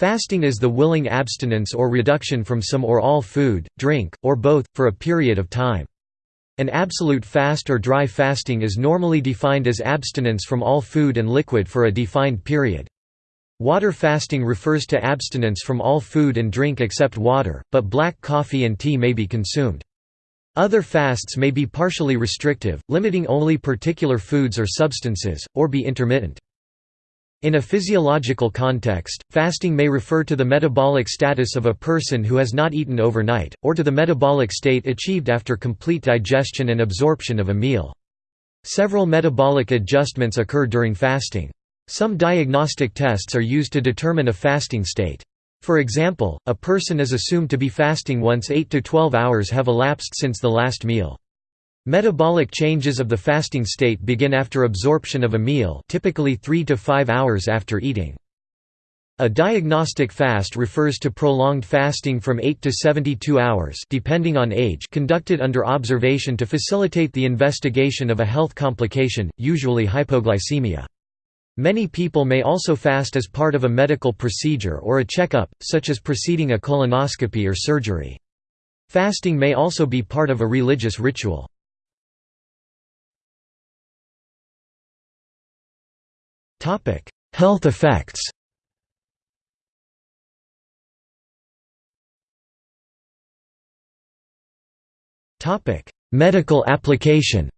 Fasting is the willing abstinence or reduction from some or all food, drink, or both, for a period of time. An absolute fast or dry fasting is normally defined as abstinence from all food and liquid for a defined period. Water fasting refers to abstinence from all food and drink except water, but black coffee and tea may be consumed. Other fasts may be partially restrictive, limiting only particular foods or substances, or be intermittent. In a physiological context, fasting may refer to the metabolic status of a person who has not eaten overnight, or to the metabolic state achieved after complete digestion and absorption of a meal. Several metabolic adjustments occur during fasting. Some diagnostic tests are used to determine a fasting state. For example, a person is assumed to be fasting once 8 to 12 hours have elapsed since the last meal. Metabolic changes of the fasting state begin after absorption of a meal typically 3 to 5 hours after eating. A diagnostic fast refers to prolonged fasting from 8 to 72 hours depending on age conducted under observation to facilitate the investigation of a health complication, usually hypoglycemia. Many people may also fast as part of a medical procedure or a checkup, such as preceding a colonoscopy or surgery. Fasting may also be part of a religious ritual. Health effects Medical application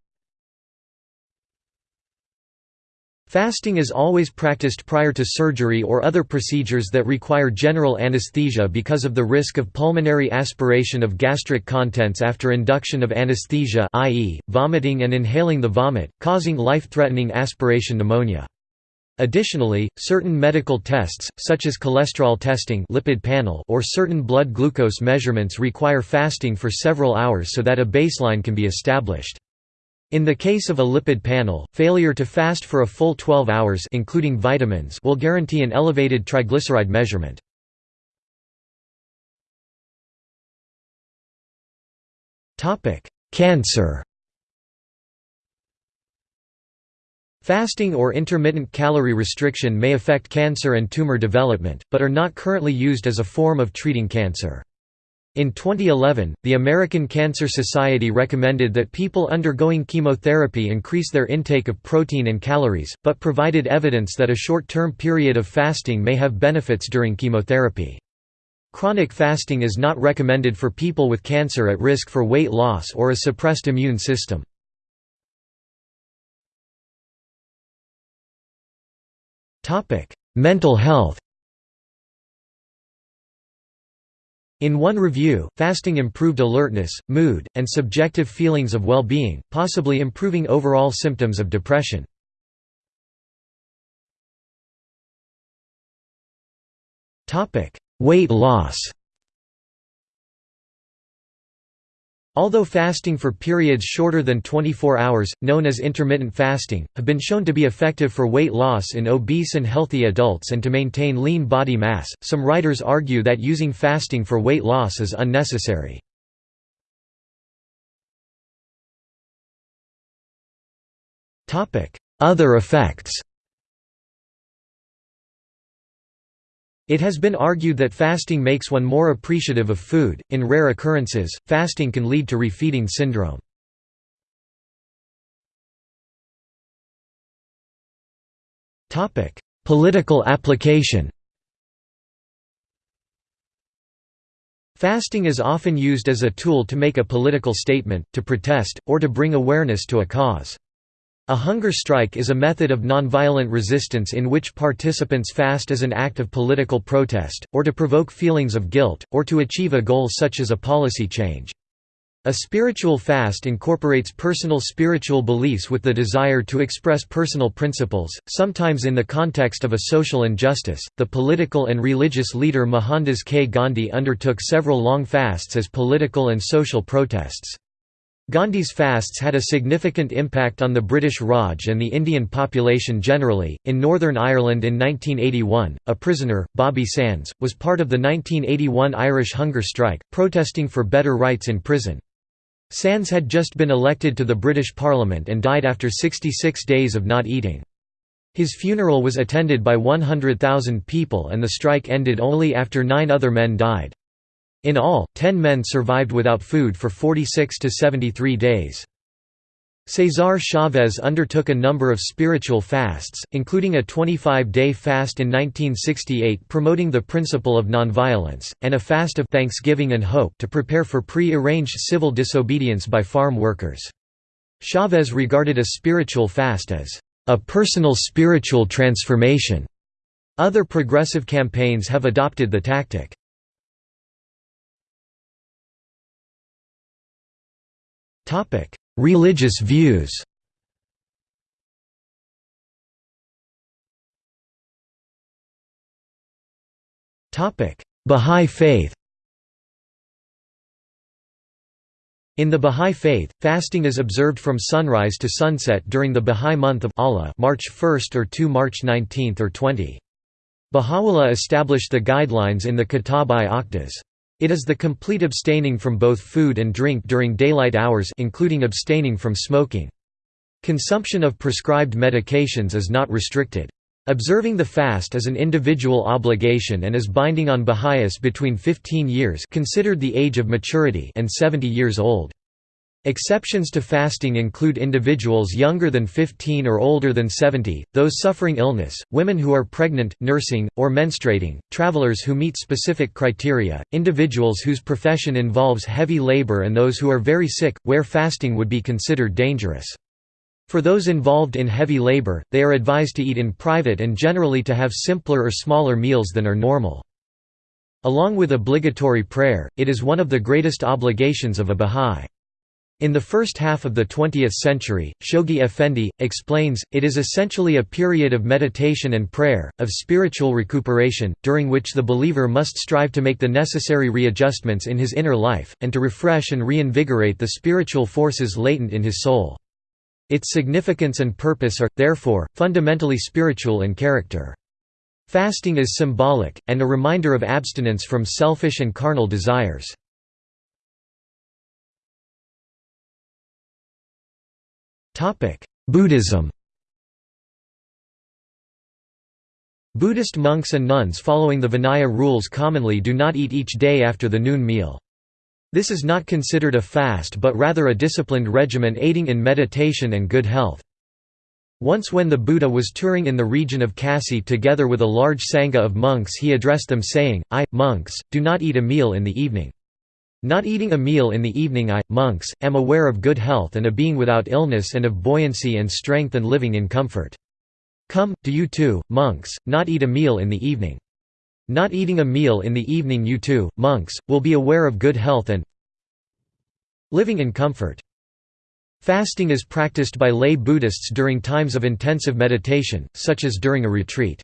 Fasting is always practiced prior to surgery or other procedures that require general anesthesia because of the risk of pulmonary aspiration of gastric contents after induction of anesthesia i.e., vomiting and inhaling the vomit, causing life-threatening aspiration pneumonia. Additionally, certain medical tests, such as cholesterol testing lipid panel or certain blood glucose measurements require fasting for several hours so that a baseline can be established. In the case of a lipid panel, failure to fast for a full 12 hours including vitamins will guarantee an elevated triglyceride measurement. Cancer Fasting or intermittent calorie restriction may affect cancer and tumor development, but are not currently used as a form of treating cancer. In 2011, the American Cancer Society recommended that people undergoing chemotherapy increase their intake of protein and calories, but provided evidence that a short-term period of fasting may have benefits during chemotherapy. Chronic fasting is not recommended for people with cancer at risk for weight loss or a suppressed immune system. Mental health In one review, fasting improved alertness, mood, and subjective feelings of well-being, possibly improving overall symptoms of depression. Weight loss Although fasting for periods shorter than 24 hours, known as intermittent fasting, have been shown to be effective for weight loss in obese and healthy adults and to maintain lean body mass, some writers argue that using fasting for weight loss is unnecessary. Other effects It has been argued that fasting makes one more appreciative of food. In rare occurrences, fasting can lead to refeeding syndrome. Topic: Political application. Fasting is often used as a tool to make a political statement, to protest, or to bring awareness to a cause. A hunger strike is a method of nonviolent resistance in which participants fast as an act of political protest, or to provoke feelings of guilt, or to achieve a goal such as a policy change. A spiritual fast incorporates personal spiritual beliefs with the desire to express personal principles, sometimes in the context of a social injustice. The political and religious leader Mohandas K. Gandhi undertook several long fasts as political and social protests. Gandhi's fasts had a significant impact on the British Raj and the Indian population generally. In Northern Ireland in 1981, a prisoner, Bobby Sands, was part of the 1981 Irish hunger strike, protesting for better rights in prison. Sands had just been elected to the British Parliament and died after 66 days of not eating. His funeral was attended by 100,000 people and the strike ended only after nine other men died. In all, ten men survived without food for 46 to 73 days. Cesar Chavez undertook a number of spiritual fasts, including a 25-day fast in 1968 promoting the principle of nonviolence, and a fast of thanksgiving and hope to prepare for pre-arranged civil disobedience by farm workers. Chavez regarded a spiritual fast as a personal spiritual transformation. Other progressive campaigns have adopted the tactic. Religious views Bahá'í faith In the Bahá'í Faith, fasting is observed from sunrise to sunset during the Bahá'í month of Allah March 1 or 2 March 19 or 20. Baha'u'llah established the guidelines in the Kitab-i-Aqdas. It is the complete abstaining from both food and drink during daylight hours including abstaining from smoking. Consumption of prescribed medications is not restricted. Observing the fast is an individual obligation and is binding on Baha'is between 15 years considered the age of maturity and 70 years old. Exceptions to fasting include individuals younger than 15 or older than 70, those suffering illness, women who are pregnant, nursing, or menstruating, travelers who meet specific criteria, individuals whose profession involves heavy labor and those who are very sick, where fasting would be considered dangerous. For those involved in heavy labor, they are advised to eat in private and generally to have simpler or smaller meals than are normal. Along with obligatory prayer, it is one of the greatest obligations of a Bahá'í. In the first half of the 20th century, Shoghi Effendi, explains, it is essentially a period of meditation and prayer, of spiritual recuperation, during which the believer must strive to make the necessary readjustments in his inner life, and to refresh and reinvigorate the spiritual forces latent in his soul. Its significance and purpose are, therefore, fundamentally spiritual in character. Fasting is symbolic, and a reminder of abstinence from selfish and carnal desires. Buddhism Buddhist monks and nuns following the Vinaya rules commonly do not eat each day after the noon meal. This is not considered a fast but rather a disciplined regimen aiding in meditation and good health. Once when the Buddha was touring in the region of Kasi together with a large sangha of monks he addressed them saying, I, monks, do not eat a meal in the evening. Not eating a meal in the evening I, monks, am aware of good health and a being without illness and of buoyancy and strength and living in comfort. Come, do you too, monks, not eat a meal in the evening. Not eating a meal in the evening you too, monks, will be aware of good health and living in comfort. Fasting is practiced by lay Buddhists during times of intensive meditation, such as during a retreat.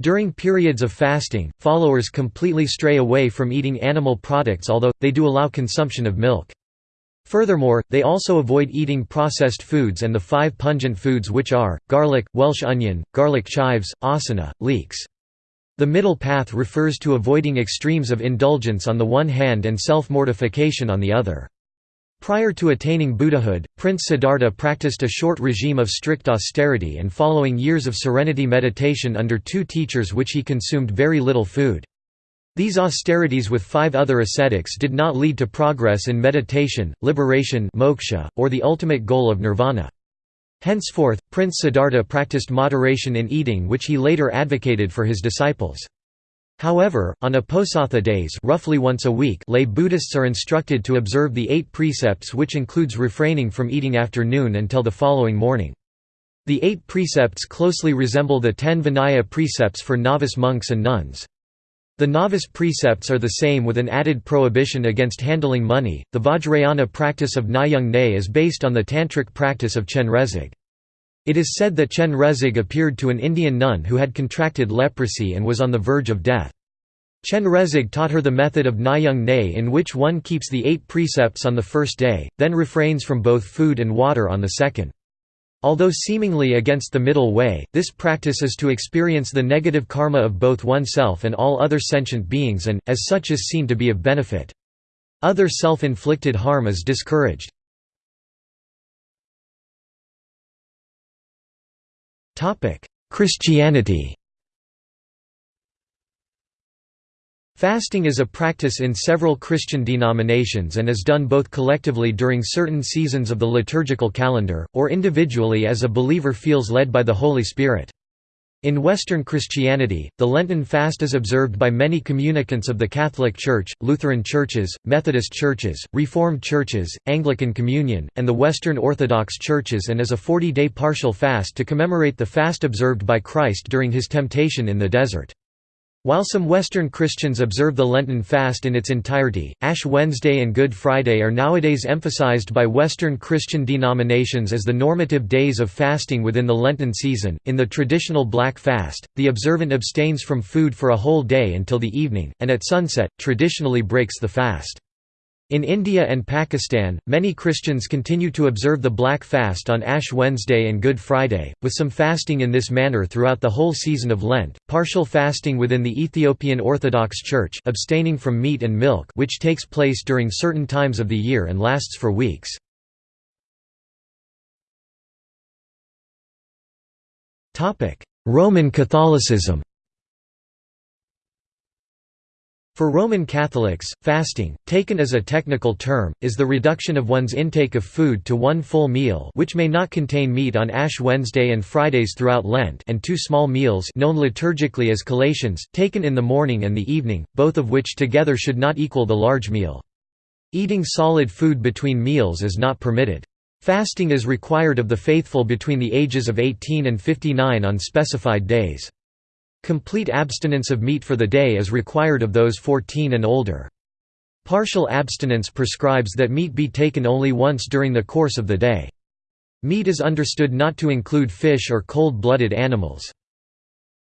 During periods of fasting, followers completely stray away from eating animal products although, they do allow consumption of milk. Furthermore, they also avoid eating processed foods and the five pungent foods which are, garlic, Welsh onion, garlic chives, asana, leeks. The middle path refers to avoiding extremes of indulgence on the one hand and self-mortification on the other. Prior to attaining Buddhahood, Prince Siddhartha practiced a short regime of strict austerity and following years of serenity meditation under two teachers which he consumed very little food. These austerities with five other ascetics did not lead to progress in meditation, liberation moksha, or the ultimate goal of nirvana. Henceforth, Prince Siddhartha practiced moderation in eating which he later advocated for his disciples. However, on Uposatha days roughly once a week lay Buddhists are instructed to observe the eight precepts which includes refraining from eating after noon until the following morning. The eight precepts closely resemble the ten Vinaya precepts for novice monks and nuns. The novice precepts are the same with an added prohibition against handling money. The Vajrayana practice of Nyung Ne is based on the tantric practice of Chenrezig. It is said that Chenrezig appeared to an Indian nun who had contracted leprosy and was on the verge of death. Chenrezig taught her the method of Nyung Ne in which one keeps the eight precepts on the first day, then refrains from both food and water on the second. Although seemingly against the middle way, this practice is to experience the negative karma of both oneself and all other sentient beings and, as such is seen to be of benefit. Other self-inflicted harm is discouraged. Christianity Fasting is a practice in several Christian denominations and is done both collectively during certain seasons of the liturgical calendar, or individually as a believer feels led by the Holy Spirit. In Western Christianity, the Lenten fast is observed by many communicants of the Catholic Church, Lutheran churches, Methodist churches, Reformed churches, Anglican Communion, and the Western Orthodox churches and is a 40-day partial fast to commemorate the fast observed by Christ during his temptation in the desert. While some Western Christians observe the Lenten fast in its entirety, Ash Wednesday and Good Friday are nowadays emphasized by Western Christian denominations as the normative days of fasting within the Lenten season. In the traditional Black Fast, the observant abstains from food for a whole day until the evening, and at sunset, traditionally breaks the fast. In India and Pakistan, many Christians continue to observe the Black Fast on Ash Wednesday and Good Friday, with some fasting in this manner throughout the whole season of Lent. Partial fasting within the Ethiopian Orthodox Church, abstaining from meat and milk, which takes place during certain times of the year and lasts for weeks. Roman Catholicism. For Roman Catholics, fasting, taken as a technical term, is the reduction of one's intake of food to one full meal which may not contain meat on Ash Wednesday and Fridays throughout Lent and two small meals known liturgically as collations, taken in the morning and the evening, both of which together should not equal the large meal. Eating solid food between meals is not permitted. Fasting is required of the faithful between the ages of 18 and 59 on specified days. Complete abstinence of meat for the day is required of those 14 and older. Partial abstinence prescribes that meat be taken only once during the course of the day. Meat is understood not to include fish or cold-blooded animals.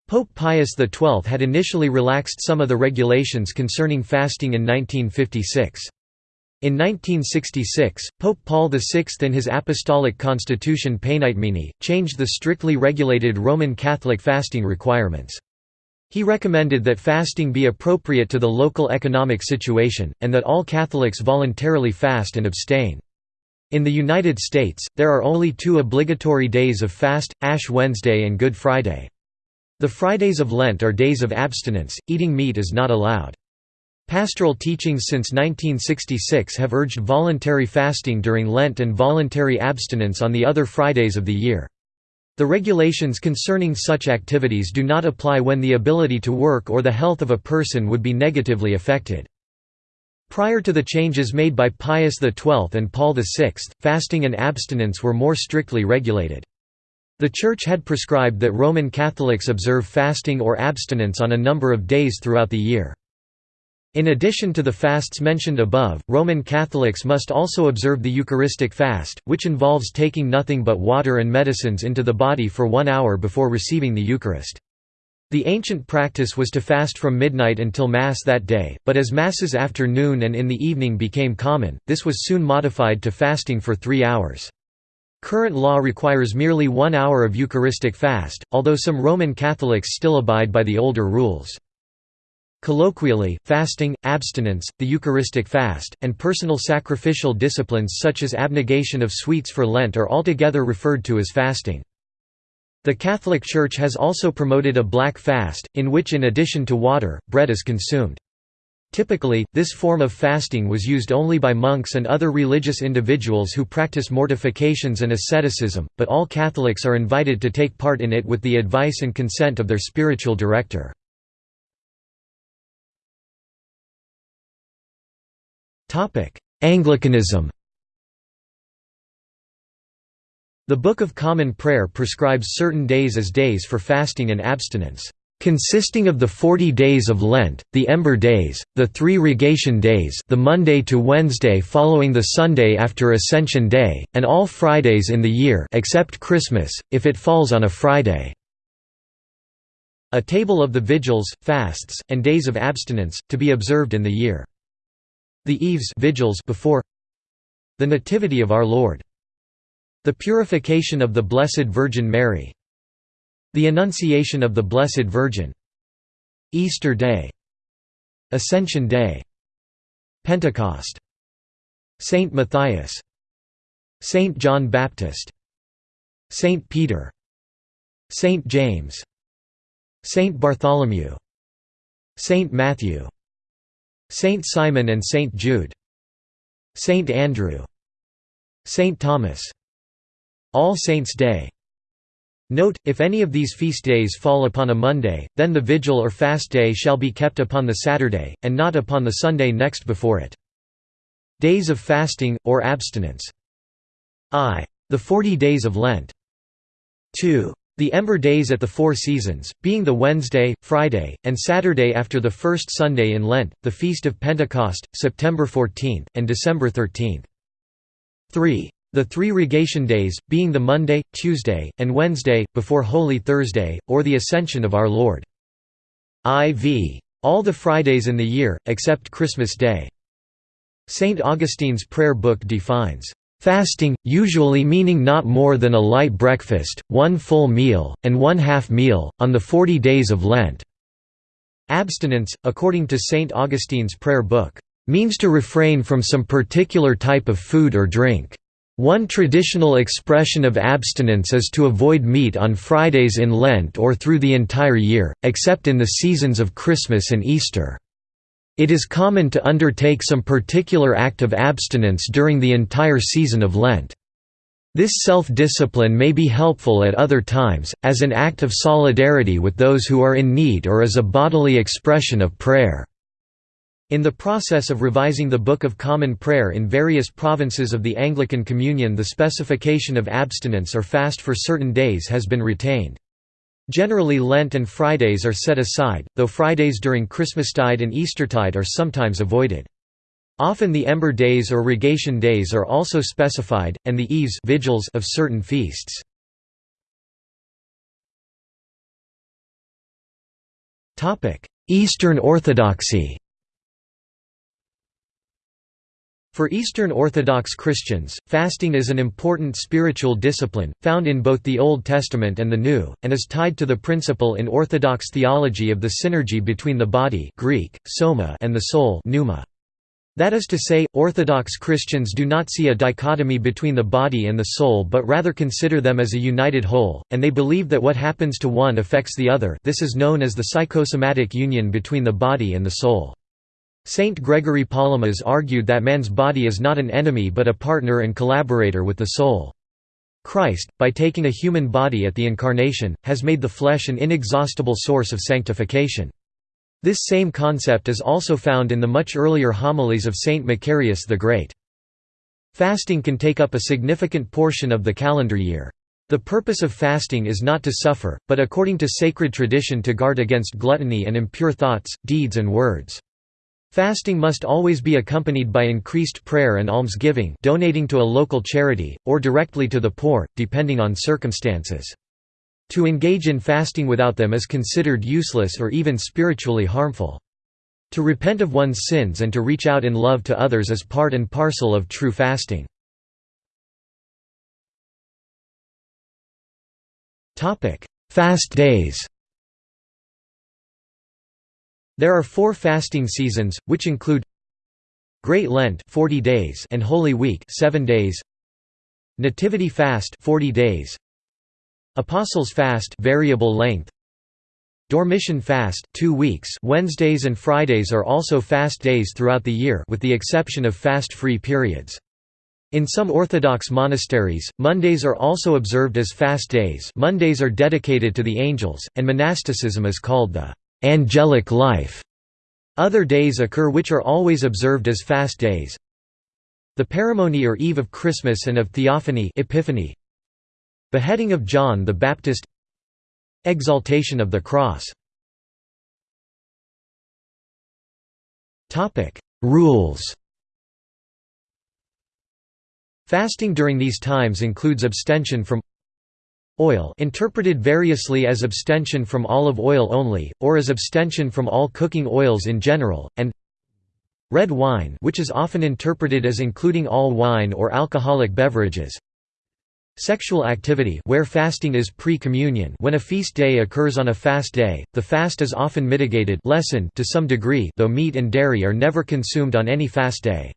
Pope Pius XII had initially relaxed some of the regulations concerning fasting in 1956. In 1966, Pope Paul VI in his Apostolic Constitution Paenitemini, changed the strictly regulated Roman Catholic fasting requirements. He recommended that fasting be appropriate to the local economic situation, and that all Catholics voluntarily fast and abstain. In the United States, there are only two obligatory days of fast, Ash Wednesday and Good Friday. The Fridays of Lent are days of abstinence, eating meat is not allowed. Pastoral teachings since 1966 have urged voluntary fasting during Lent and voluntary abstinence on the other Fridays of the year. The regulations concerning such activities do not apply when the ability to work or the health of a person would be negatively affected. Prior to the changes made by Pius XII and Paul VI, fasting and abstinence were more strictly regulated. The Church had prescribed that Roman Catholics observe fasting or abstinence on a number of days throughout the year. In addition to the fasts mentioned above, Roman Catholics must also observe the Eucharistic fast, which involves taking nothing but water and medicines into the body for one hour before receiving the Eucharist. The ancient practice was to fast from midnight until Mass that day, but as Masses after noon and in the evening became common, this was soon modified to fasting for three hours. Current law requires merely one hour of Eucharistic fast, although some Roman Catholics still abide by the older rules. Colloquially, fasting, abstinence, the Eucharistic fast, and personal sacrificial disciplines such as abnegation of sweets for Lent are altogether referred to as fasting. The Catholic Church has also promoted a black fast, in which in addition to water, bread is consumed. Typically, this form of fasting was used only by monks and other religious individuals who practice mortifications and asceticism, but all Catholics are invited to take part in it with the advice and consent of their spiritual director. Anglicanism The Book of Common Prayer prescribes certain days as days for fasting and abstinence, consisting of the forty days of Lent, the Ember Days, the three Rogation Days the Monday to Wednesday following the Sunday after Ascension Day, and all Fridays in the year except Christmas, if it falls on a Friday. A table of the vigils, fasts, and days of abstinence, to be observed in the year. The Eves vigils before the Nativity of Our Lord. The Purification of the Blessed Virgin Mary. The Annunciation of the Blessed Virgin. Easter Day. Ascension Day. Pentecost. Saint Matthias. Saint John Baptist. Saint Peter. Saint James Saint Bartholomew Saint Matthew Saint Simon and Saint Jude Saint Andrew Saint Thomas All Saints' Day Note, if any of these feast days fall upon a Monday, then the vigil or fast day shall be kept upon the Saturday, and not upon the Sunday next before it. Days of fasting, or abstinence. I. The forty days of Lent. 2. The Ember Days at the Four Seasons, being the Wednesday, Friday, and Saturday after the first Sunday in Lent, the Feast of Pentecost, September 14, and December 13. 3. The three Rogation days, being the Monday, Tuesday, and Wednesday, before Holy Thursday, or the Ascension of our Lord. IV. All the Fridays in the year, except Christmas Day. St. Augustine's prayer book defines, "...fasting, usually meaning not more than a light breakfast, one full meal, and one half meal, on the forty days of Lent." Abstinence, according to St. Augustine's prayer book, "...means to refrain from some particular type of food or drink." One traditional expression of abstinence is to avoid meat on Fridays in Lent or through the entire year, except in the seasons of Christmas and Easter. It is common to undertake some particular act of abstinence during the entire season of Lent. This self-discipline may be helpful at other times, as an act of solidarity with those who are in need or as a bodily expression of prayer. In the process of revising the Book of Common Prayer in various provinces of the Anglican Communion the specification of abstinence or fast for certain days has been retained. Generally Lent and Fridays are set aside, though Fridays during Christmastide and Eastertide are sometimes avoided. Often the ember days or rogation days are also specified, and the eves vigils of certain feasts. Eastern Orthodoxy For Eastern Orthodox Christians, fasting is an important spiritual discipline, found in both the Old Testament and the New, and is tied to the principle in Orthodox theology of the synergy between the body Greek, soma and the soul pneuma. That is to say, Orthodox Christians do not see a dichotomy between the body and the soul but rather consider them as a united whole, and they believe that what happens to one affects the other this is known as the psychosomatic union between the body and the soul. Saint Gregory Palamas argued that man's body is not an enemy but a partner and collaborator with the soul. Christ, by taking a human body at the Incarnation, has made the flesh an inexhaustible source of sanctification. This same concept is also found in the much earlier homilies of Saint Macarius the Great. Fasting can take up a significant portion of the calendar year. The purpose of fasting is not to suffer, but according to sacred tradition to guard against gluttony and impure thoughts, deeds and words. Fasting must always be accompanied by increased prayer and almsgiving donating to a local charity, or directly to the poor, depending on circumstances. To engage in fasting without them is considered useless or even spiritually harmful. To repent of one's sins and to reach out in love to others is part and parcel of true fasting. Fast days there are four fasting seasons, which include Great Lent 40 days and Holy Week 7 days. Nativity fast 40 days. Apostles fast variable length. Dormition fast 2 weeks. Wednesdays and Fridays are also fast days throughout the year with the exception of fast-free periods. In some Orthodox monasteries, Mondays are also observed as fast days. Mondays are dedicated to the angels, and monasticism is called the angelic life. Other days occur which are always observed as fast days. The Paramony or Eve of Christmas and of Theophany Epiphany. Beheading of John the Baptist Exaltation of the Cross Rules Fasting during these times includes abstention from Oil interpreted variously as abstention from olive oil only, or as abstention from all cooking oils in general, and red wine which is often interpreted as including all wine or alcoholic beverages Sexual activity where fasting is pre-communion when a feast day occurs on a fast day, the fast is often mitigated lessened to some degree though meat and dairy are never consumed on any fast day.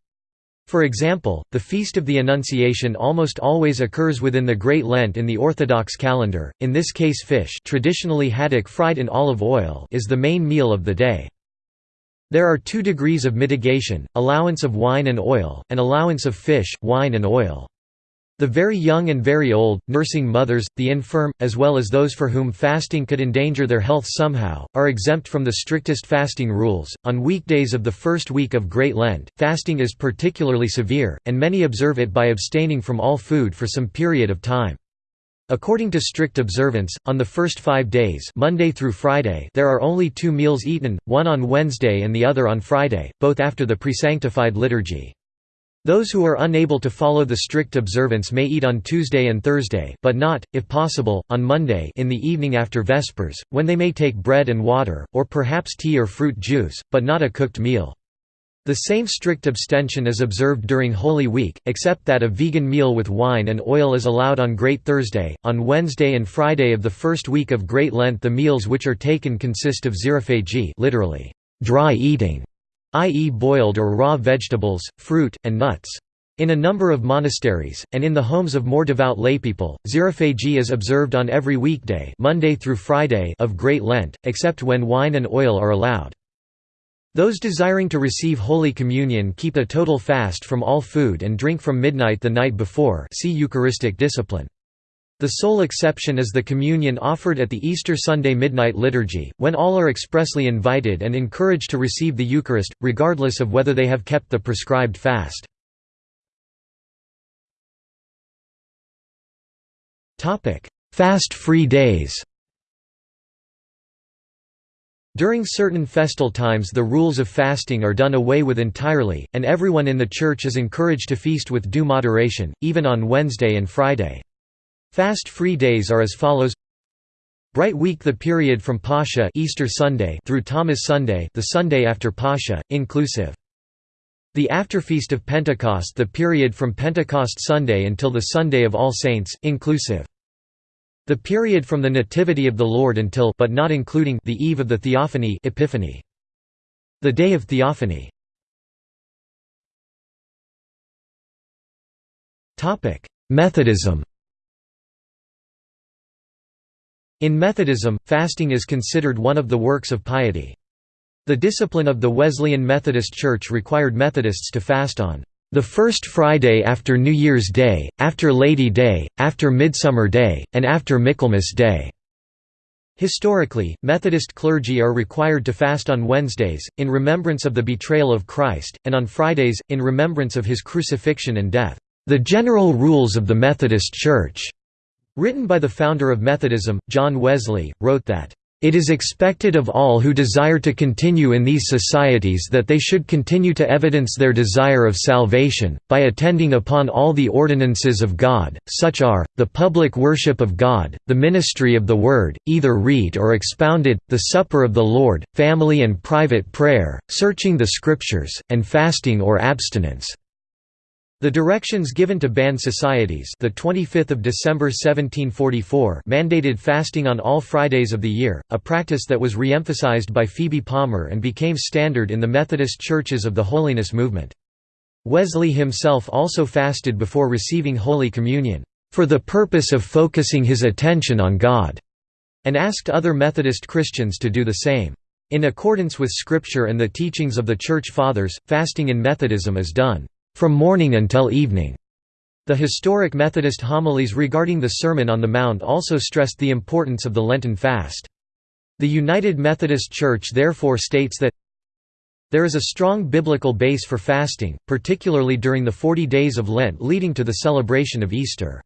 For example, the Feast of the Annunciation almost always occurs within the Great Lent in the Orthodox calendar, in this case fish traditionally haddock fried in olive oil is the main meal of the day. There are two degrees of mitigation, allowance of wine and oil, and allowance of fish, wine and oil. The very young and very old, nursing mothers, the infirm, as well as those for whom fasting could endanger their health somehow, are exempt from the strictest fasting rules. On weekdays of the first week of Great Lent, fasting is particularly severe, and many observe it by abstaining from all food for some period of time. According to strict observance, on the first five days Monday through Friday there are only two meals eaten, one on Wednesday and the other on Friday, both after the presanctified liturgy. Those who are unable to follow the strict observance may eat on Tuesday and Thursday but not, if possible, on Monday in the evening after Vespers, when they may take bread and water, or perhaps tea or fruit juice, but not a cooked meal. The same strict abstention is observed during Holy Week, except that a vegan meal with wine and oil is allowed on Great Thursday. On Wednesday and Friday of the first week of Great Lent the meals which are taken consist of xerophagy literally, dry eating, i.e. boiled or raw vegetables, fruit, and nuts. In a number of monasteries, and in the homes of more devout laypeople, xerophagy is observed on every weekday Monday through Friday of Great Lent, except when wine and oil are allowed. Those desiring to receive Holy Communion keep a total fast from all food and drink from midnight the night before see Eucharistic discipline. The sole exception is the communion offered at the Easter Sunday midnight liturgy, when all are expressly invited and encouraged to receive the Eucharist, regardless of whether they have kept the prescribed fast. Fast-free days During certain festal times the rules of fasting are done away with entirely, and everyone in the church is encouraged to feast with due moderation, even on Wednesday and Friday. Fast-free days are as follows Bright Week the period from Pascha Easter Sunday through Thomas Sunday the Sunday after Pascha, inclusive. The afterfeast of Pentecost the period from Pentecost Sunday until the Sunday of All Saints, inclusive. The period from the Nativity of the Lord until but not including the eve of the Theophany Epiphany. The Day of Theophany. Methodism In Methodism, fasting is considered one of the works of piety. The discipline of the Wesleyan Methodist Church required Methodists to fast on the first Friday after New Year's Day, after Lady Day, after Midsummer Day, and after Michaelmas Day. Historically, Methodist clergy are required to fast on Wednesdays, in remembrance of the betrayal of Christ, and on Fridays, in remembrance of his crucifixion and death. The general rules of the Methodist Church Written by the founder of Methodism, John Wesley, wrote that, "...it is expected of all who desire to continue in these societies that they should continue to evidence their desire of salvation, by attending upon all the ordinances of God, such are, the public worship of God, the ministry of the Word, either read or expounded, the supper of the Lord, family and private prayer, searching the Scriptures, and fasting or abstinence." The directions given to band societies the 25th of December 1744 mandated fasting on all Fridays of the year, a practice that was re-emphasized by Phoebe Palmer and became standard in the Methodist churches of the Holiness movement. Wesley himself also fasted before receiving Holy Communion, "...for the purpose of focusing his attention on God", and asked other Methodist Christians to do the same. In accordance with Scripture and the teachings of the Church Fathers, fasting in Methodism is done from morning until evening. The historic Methodist homilies regarding the Sermon on the Mount also stressed the importance of the Lenten fast. The United Methodist Church therefore states that there is a strong biblical base for fasting, particularly during the forty days of Lent leading to the celebration of Easter.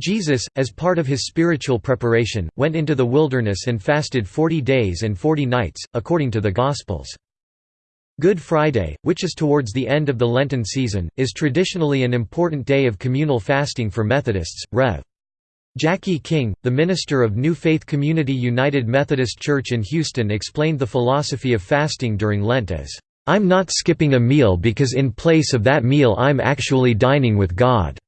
Jesus, as part of his spiritual preparation, went into the wilderness and fasted forty days and forty nights, according to the Gospels. Good Friday, which is towards the end of the Lenten season, is traditionally an important day of communal fasting for Methodists. Rev. Jackie King, the minister of New Faith Community United Methodist Church in Houston explained the philosophy of fasting during Lent as, "...I'm not skipping a meal because in place of that meal I'm actually dining with God."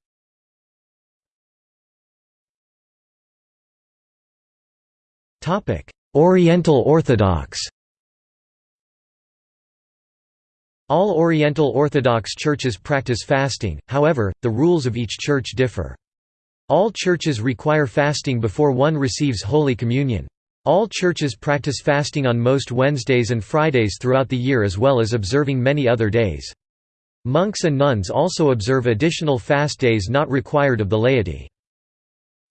Oriental Orthodox All Oriental Orthodox churches practice fasting, however, the rules of each church differ. All churches require fasting before one receives Holy Communion. All churches practice fasting on most Wednesdays and Fridays throughout the year as well as observing many other days. Monks and nuns also observe additional fast days not required of the laity.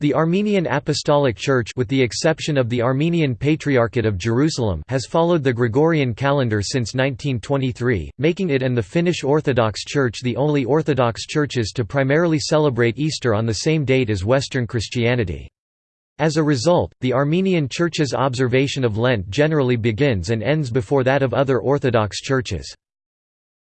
The Armenian Apostolic Church with the exception of the Armenian Patriarchate of Jerusalem has followed the Gregorian calendar since 1923, making it and the Finnish Orthodox Church the only Orthodox churches to primarily celebrate Easter on the same date as Western Christianity. As a result, the Armenian Church's observation of Lent generally begins and ends before that of other Orthodox churches.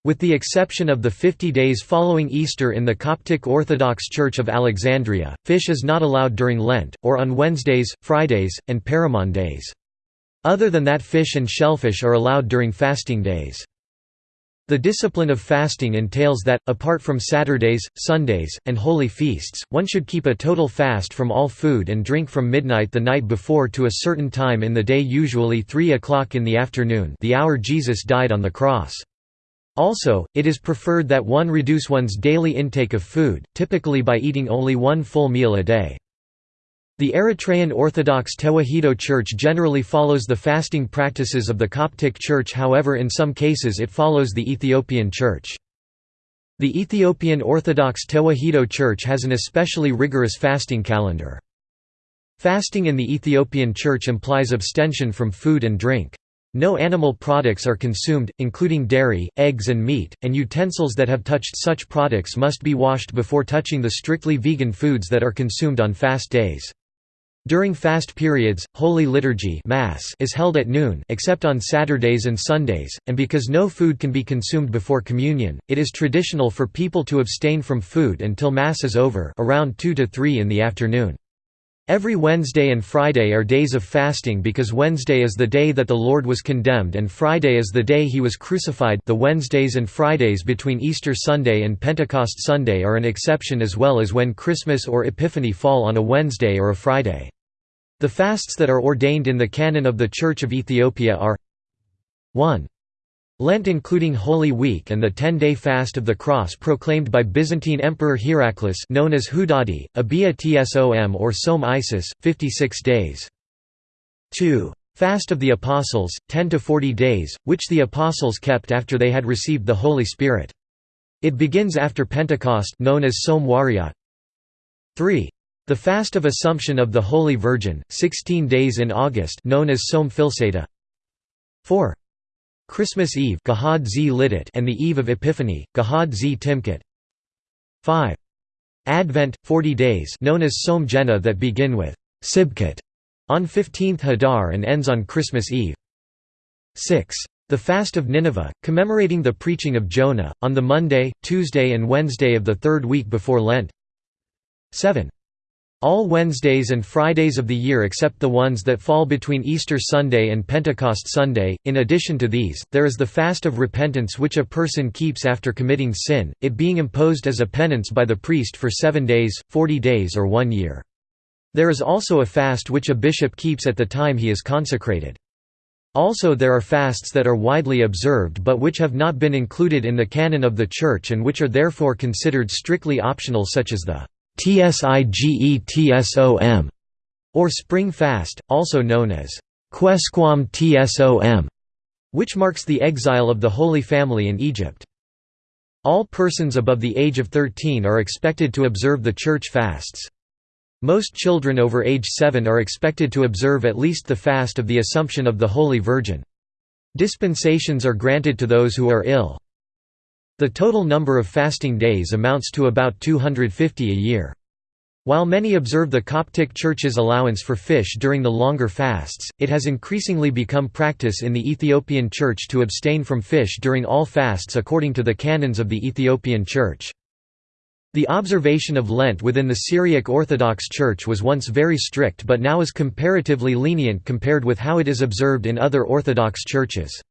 With the exception of the 50 days following Easter in the Coptic Orthodox Church of Alexandria, fish is not allowed during Lent, or on Wednesdays, Fridays, and Paramon days. Other than that fish and shellfish are allowed during fasting days. The discipline of fasting entails that, apart from Saturdays, Sundays, and holy feasts, one should keep a total fast from all food and drink from midnight the night before to a certain time in the day usually 3 o'clock in the afternoon the hour Jesus died on the cross. Also, it is preferred that one reduce one's daily intake of food, typically by eating only one full meal a day. The Eritrean Orthodox Tewahedo Church generally follows the fasting practices of the Coptic Church however in some cases it follows the Ethiopian Church. The Ethiopian Orthodox Tewahedo Church has an especially rigorous fasting calendar. Fasting in the Ethiopian Church implies abstention from food and drink. No animal products are consumed, including dairy, eggs and meat, and utensils that have touched such products must be washed before touching the strictly vegan foods that are consumed on fast days. During fast periods, Holy Liturgy Mass is held at noon except on Saturdays and Sundays, and because no food can be consumed before communion, it is traditional for people to abstain from food until Mass is over around 2 to 3 in the afternoon. Every Wednesday and Friday are days of fasting because Wednesday is the day that the Lord was condemned and Friday is the day he was crucified the Wednesdays and Fridays between Easter Sunday and Pentecost Sunday are an exception as well as when Christmas or Epiphany fall on a Wednesday or a Friday. The fasts that are ordained in the canon of the Church of Ethiopia are 1. Lent including Holy Week and the ten-day fast of the Cross proclaimed by Byzantine Emperor Heraclius known as Hudadi, Abia Tsom or Som Isis, 56 days. 2. Fast of the Apostles, 10 to 40 days, which the Apostles kept after they had received the Holy Spirit. It begins after Pentecost known as Som Wariat. 3. The Fast of Assumption of the Holy Virgin, 16 days in August known as Som Filseta. 4. Christmas Eve and the Eve of Epiphany, Gahad Z Timkit 5. Advent, 40 days known as Som Jena that begin with Sibkit on 15th Hadar and ends on Christmas Eve. 6. The Fast of Nineveh, commemorating the preaching of Jonah, on the Monday, Tuesday and Wednesday of the third week before Lent. 7. All Wednesdays and Fridays of the year except the ones that fall between Easter Sunday and Pentecost Sunday. In addition to these, there is the fast of repentance which a person keeps after committing sin, it being imposed as a penance by the priest for seven days, forty days or one year. There is also a fast which a bishop keeps at the time he is consecrated. Also there are fasts that are widely observed but which have not been included in the canon of the Church and which are therefore considered strictly optional such as the Tsigetsom, or Spring Fast, also known as Quesquam Tsom, which marks the exile of the Holy Family in Egypt. All persons above the age of 13 are expected to observe the church fasts. Most children over age 7 are expected to observe at least the fast of the Assumption of the Holy Virgin. Dispensations are granted to those who are ill. The total number of fasting days amounts to about 250 a year. While many observe the Coptic Church's allowance for fish during the longer fasts, it has increasingly become practice in the Ethiopian Church to abstain from fish during all fasts according to the canons of the Ethiopian Church. The observation of Lent within the Syriac Orthodox Church was once very strict but now is comparatively lenient compared with how it is observed in other Orthodox churches.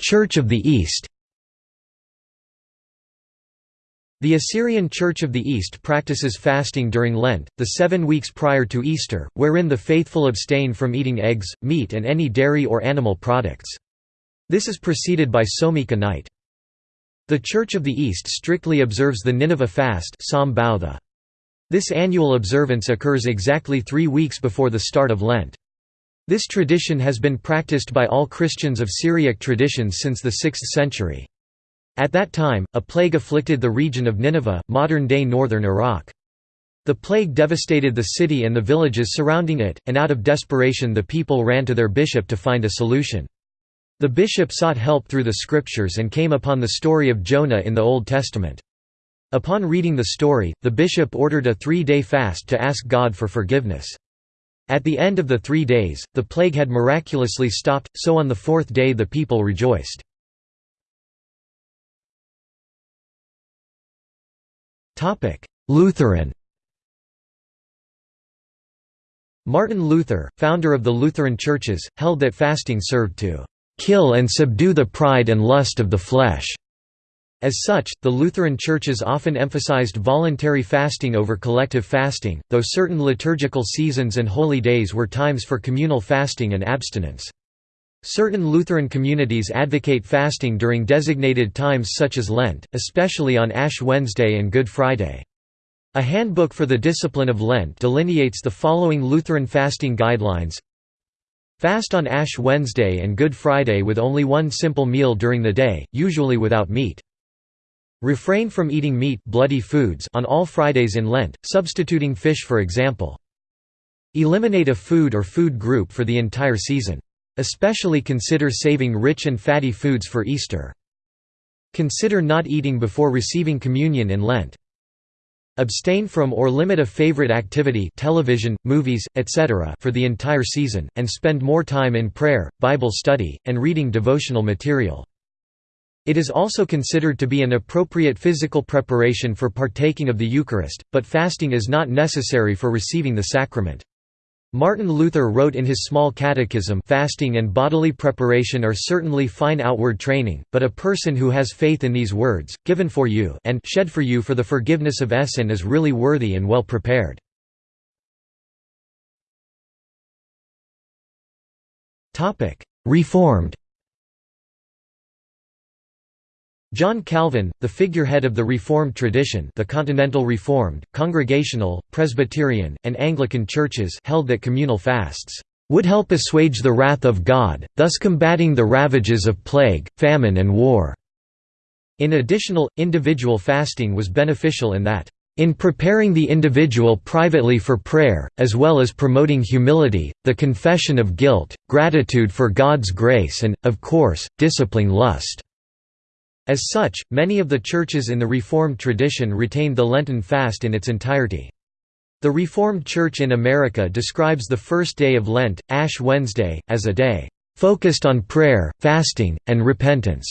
Church of the East The Assyrian Church of the East practices fasting during Lent, the seven weeks prior to Easter, wherein the faithful abstain from eating eggs, meat and any dairy or animal products. This is preceded by Somika night. The Church of the East strictly observes the Nineveh fast This annual observance occurs exactly three weeks before the start of Lent. This tradition has been practiced by all Christians of Syriac traditions since the 6th century. At that time, a plague afflicted the region of Nineveh, modern-day northern Iraq. The plague devastated the city and the villages surrounding it, and out of desperation the people ran to their bishop to find a solution. The bishop sought help through the scriptures and came upon the story of Jonah in the Old Testament. Upon reading the story, the bishop ordered a three-day fast to ask God for forgiveness. At the end of the three days, the plague had miraculously stopped, so on the fourth day the people rejoiced. Lutheran Martin Luther, founder of the Lutheran churches, held that fasting served to "...kill and subdue the pride and lust of the flesh." As such, the Lutheran churches often emphasized voluntary fasting over collective fasting, though certain liturgical seasons and holy days were times for communal fasting and abstinence. Certain Lutheran communities advocate fasting during designated times such as Lent, especially on Ash Wednesday and Good Friday. A handbook for the discipline of Lent delineates the following Lutheran fasting guidelines Fast on Ash Wednesday and Good Friday with only one simple meal during the day, usually without meat. Refrain from eating meat bloody foods on all Fridays in Lent, substituting fish for example. Eliminate a food or food group for the entire season. Especially consider saving rich and fatty foods for Easter. Consider not eating before receiving communion in Lent. Abstain from or limit a favorite activity television, movies, etc. for the entire season, and spend more time in prayer, Bible study, and reading devotional material. It is also considered to be an appropriate physical preparation for partaking of the Eucharist, but fasting is not necessary for receiving the sacrament. Martin Luther wrote in his Small Catechism fasting and bodily preparation are certainly fine outward training, but a person who has faith in these words, given for you and shed for you for the forgiveness of sin is really worthy and well prepared. Reformed John Calvin, the figurehead of the Reformed tradition the Continental Reformed, Congregational, Presbyterian, and Anglican churches held that communal fasts would help assuage the wrath of God, thus combating the ravages of plague, famine and war." In additional, individual fasting was beneficial in that, "...in preparing the individual privately for prayer, as well as promoting humility, the confession of guilt, gratitude for God's grace and, of course, disciplining lust." As such, many of the churches in the Reformed tradition retained the Lenten fast in its entirety. The Reformed Church in America describes the first day of Lent, Ash Wednesday, as a day focused on prayer, fasting, and repentance,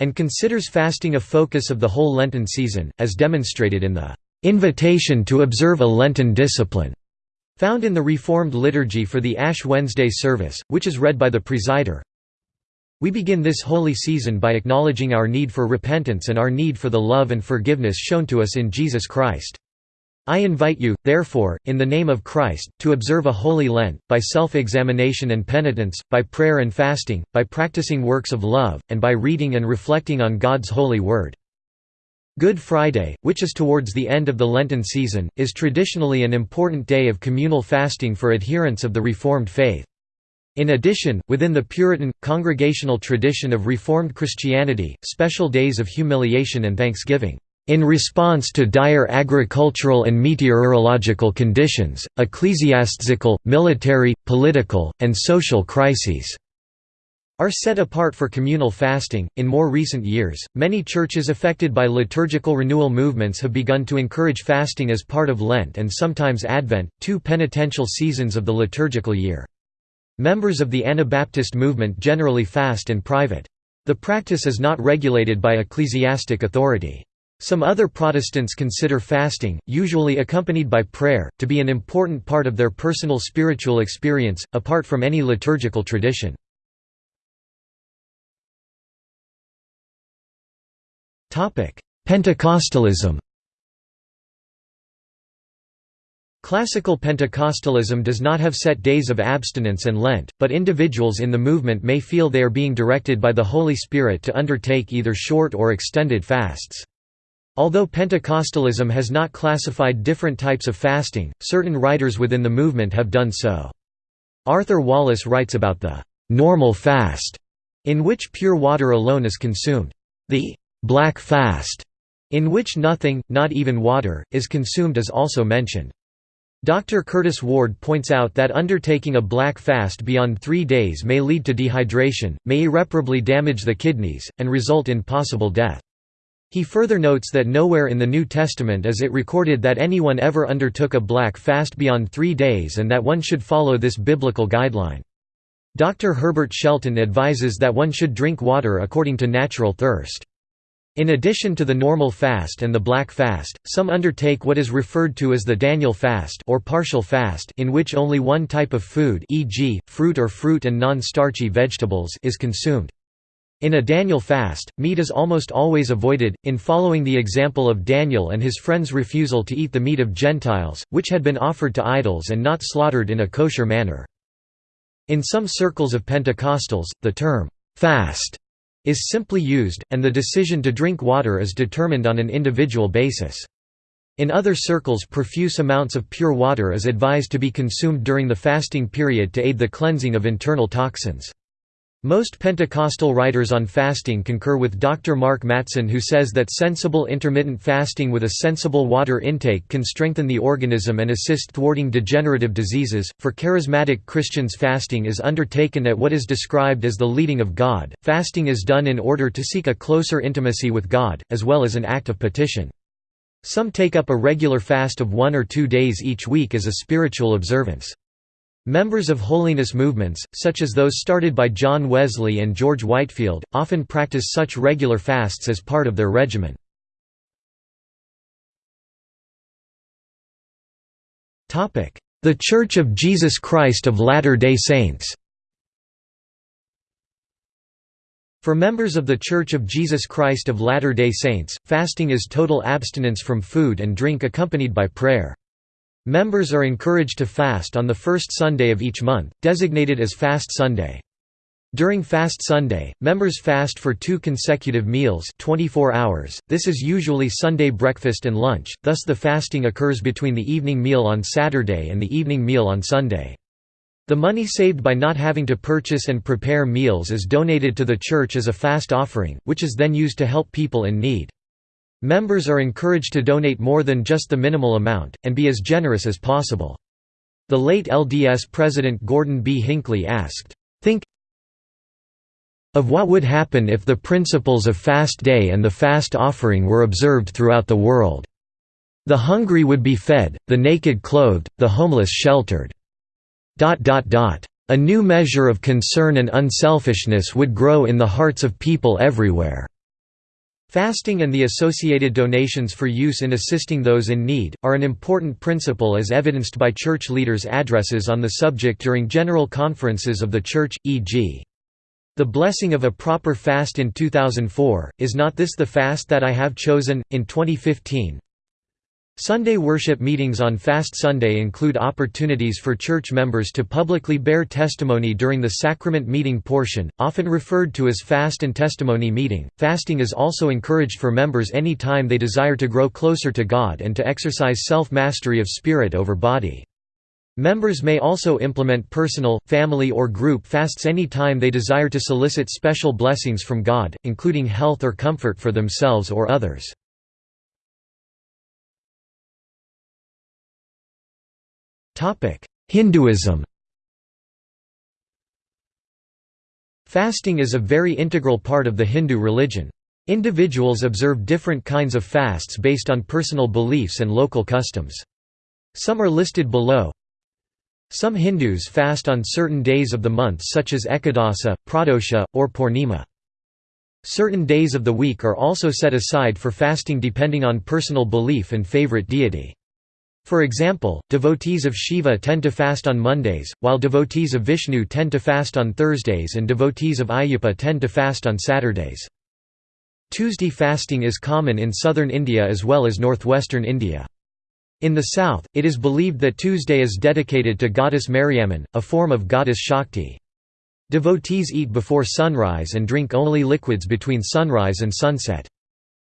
and considers fasting a focus of the whole Lenten season, as demonstrated in the invitation to observe a Lenten discipline, found in the Reformed liturgy for the Ash Wednesday service, which is read by the presider. We begin this holy season by acknowledging our need for repentance and our need for the love and forgiveness shown to us in Jesus Christ. I invite you, therefore, in the name of Christ, to observe a holy Lent, by self-examination and penitence, by prayer and fasting, by practicing works of love, and by reading and reflecting on God's holy word. Good Friday, which is towards the end of the Lenten season, is traditionally an important day of communal fasting for adherents of the Reformed faith. In addition, within the Puritan, congregational tradition of Reformed Christianity, special days of humiliation and thanksgiving, in response to dire agricultural and meteorological conditions, ecclesiastical, military, political, and social crises are set apart for communal fasting. In more recent years, many churches affected by liturgical renewal movements have begun to encourage fasting as part of Lent and sometimes Advent, two penitential seasons of the liturgical year. Members of the Anabaptist movement generally fast in private. The practice is not regulated by ecclesiastic authority. Some other Protestants consider fasting, usually accompanied by prayer, to be an important part of their personal spiritual experience, apart from any liturgical tradition. Pentecostalism Classical Pentecostalism does not have set days of abstinence and Lent, but individuals in the movement may feel they are being directed by the Holy Spirit to undertake either short or extended fasts. Although Pentecostalism has not classified different types of fasting, certain writers within the movement have done so. Arthur Wallis writes about the «normal fast», in which pure water alone is consumed. The «black fast», in which nothing, not even water, is consumed is also mentioned. Dr. Curtis Ward points out that undertaking a black fast beyond three days may lead to dehydration, may irreparably damage the kidneys, and result in possible death. He further notes that nowhere in the New Testament is it recorded that anyone ever undertook a black fast beyond three days and that one should follow this biblical guideline. Dr. Herbert Shelton advises that one should drink water according to natural thirst. In addition to the normal fast and the black fast, some undertake what is referred to as the Daniel fast or partial fast in which only one type of food e.g., fruit or fruit and non-starchy vegetables is consumed. In a Daniel fast, meat is almost always avoided, in following the example of Daniel and his friends' refusal to eat the meat of Gentiles, which had been offered to idols and not slaughtered in a kosher manner. In some circles of Pentecostals, the term, "'fast' is simply used, and the decision to drink water is determined on an individual basis. In other circles profuse amounts of pure water is advised to be consumed during the fasting period to aid the cleansing of internal toxins. Most Pentecostal writers on fasting concur with Dr. Mark Mattson who says that sensible intermittent fasting with a sensible water intake can strengthen the organism and assist thwarting degenerative diseases. For charismatic Christians fasting is undertaken at what is described as the leading of God. Fasting is done in order to seek a closer intimacy with God, as well as an act of petition. Some take up a regular fast of one or two days each week as a spiritual observance. Members of holiness movements, such as those started by John Wesley and George Whitefield, often practice such regular fasts as part of their regimen. The Church of Jesus Christ of Latter-day Saints For members of The Church of Jesus Christ of Latter-day Saints, fasting is total abstinence from food and drink accompanied by prayer. Members are encouraged to fast on the first Sunday of each month, designated as Fast Sunday. During Fast Sunday, members fast for two consecutive meals 24 hours, this is usually Sunday breakfast and lunch, thus the fasting occurs between the evening meal on Saturday and the evening meal on Sunday. The money saved by not having to purchase and prepare meals is donated to the church as a fast offering, which is then used to help people in need. Members are encouraged to donate more than just the minimal amount, and be as generous as possible. The late LDS President Gordon B. Hinckley asked, Think of what would happen if the principles of fast day and the fast offering were observed throughout the world. The hungry would be fed, the naked clothed, the homeless sheltered. A new measure of concern and unselfishness would grow in the hearts of people everywhere. Fasting and the associated donations for use in assisting those in need, are an important principle as evidenced by church leaders' addresses on the subject during general conferences of the Church, e.g. The blessing of a proper fast in 2004, Is Not This the Fast That I Have Chosen? in 2015 Sunday worship meetings on Fast Sunday include opportunities for church members to publicly bear testimony during the sacrament meeting portion, often referred to as Fast and Testimony Meeting. Fasting is also encouraged for members any time they desire to grow closer to God and to exercise self mastery of spirit over body. Members may also implement personal, family or group fasts any time they desire to solicit special blessings from God, including health or comfort for themselves or others. Hinduism Fasting is a very integral part of the Hindu religion. Individuals observe different kinds of fasts based on personal beliefs and local customs. Some are listed below. Some Hindus fast on certain days of the month such as Ekadasa, Pradosha, or Purnima. Certain days of the week are also set aside for fasting depending on personal belief and favorite deity. For example, devotees of Shiva tend to fast on Mondays, while devotees of Vishnu tend to fast on Thursdays and devotees of Ayyappa tend to fast on Saturdays. Tuesday fasting is common in southern India as well as northwestern India. In the south, it is believed that Tuesday is dedicated to goddess Mariamman, a form of goddess Shakti. Devotees eat before sunrise and drink only liquids between sunrise and sunset.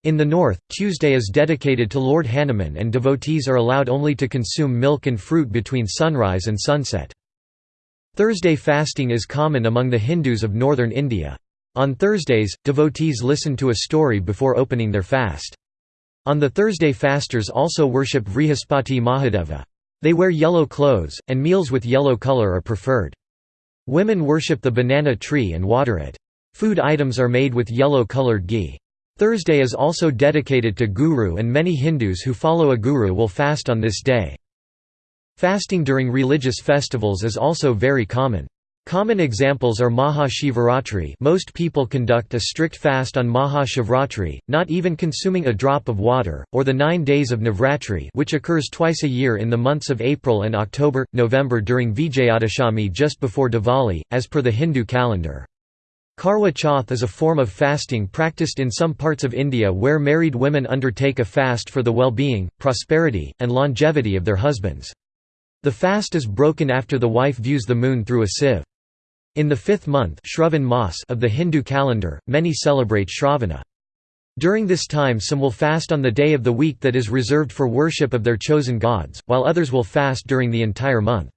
In the north, Tuesday is dedicated to Lord Hanuman and devotees are allowed only to consume milk and fruit between sunrise and sunset. Thursday fasting is common among the Hindus of northern India. On Thursdays, devotees listen to a story before opening their fast. On the Thursday fasters also worship Vrihaspati Mahadeva. They wear yellow clothes, and meals with yellow color are preferred. Women worship the banana tree and water it. Food items are made with yellow-colored ghee. Thursday is also dedicated to Guru and many Hindus who follow a guru will fast on this day. Fasting during religious festivals is also very common. Common examples are Maha Shivaratri most people conduct a strict fast on Maha Shivratri, not even consuming a drop of water, or the nine days of Navratri which occurs twice a year in the months of April and October, November during Vijayadashami just before Diwali, as per the Hindu calendar. Karwa Chauth is a form of fasting practiced in some parts of India where married women undertake a fast for the well-being, prosperity, and longevity of their husbands. The fast is broken after the wife views the moon through a sieve. In the fifth month of the Hindu calendar, many celebrate Shravana. During this time some will fast on the day of the week that is reserved for worship of their chosen gods, while others will fast during the entire month.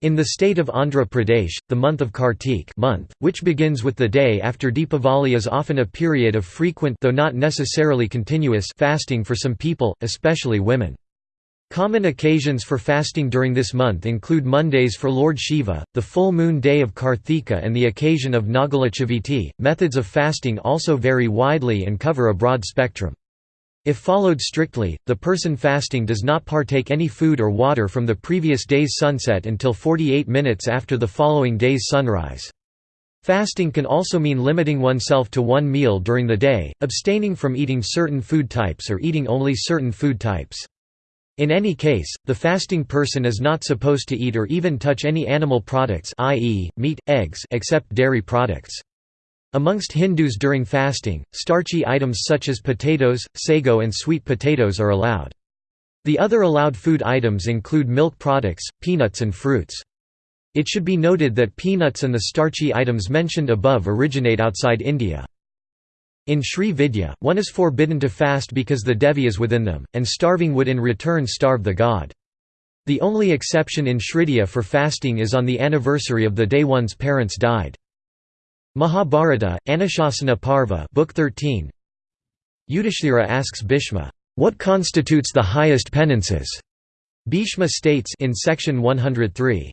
In the state of Andhra Pradesh, the month of Kartik month, which begins with the day after Deepavali is often a period of frequent though not necessarily continuous fasting for some people, especially women. Common occasions for fasting during this month include Mondays for Lord Shiva, the full moon day of Karthika, and the occasion of Nagala Chavithi. Methods of fasting also vary widely and cover a broad spectrum. If followed strictly, the person fasting does not partake any food or water from the previous day's sunset until 48 minutes after the following day's sunrise. Fasting can also mean limiting oneself to one meal during the day, abstaining from eating certain food types or eating only certain food types. In any case, the fasting person is not supposed to eat or even touch any animal products i.e., meat, eggs except dairy products. Amongst Hindus during fasting, starchy items such as potatoes, sago and sweet potatoes are allowed. The other allowed food items include milk products, peanuts and fruits. It should be noted that peanuts and the starchy items mentioned above originate outside India. In Sri Vidya, one is forbidden to fast because the Devi is within them, and starving would in return starve the god. The only exception in Shridya for fasting is on the anniversary of the day one's parents died. Mahabharata, Anushasana Parva Book 13 Yudhishthira asks Bhishma, "'What constitutes the highest penances?' Bhishma states in section 103,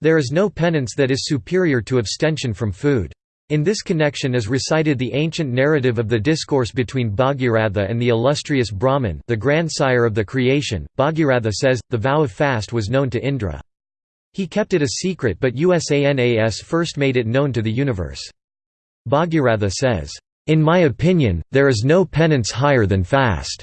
There is no penance that is superior to abstention from food. In this connection is recited the ancient narrative of the discourse between Bhagiratha and the illustrious Brahman the grandsire of the creation. Bhagiratha says, the vow of fast was known to Indra. He kept it a secret but USANAS first made it known to the universe. Bhagiratha says, "...in my opinion, there is no penance higher than fast."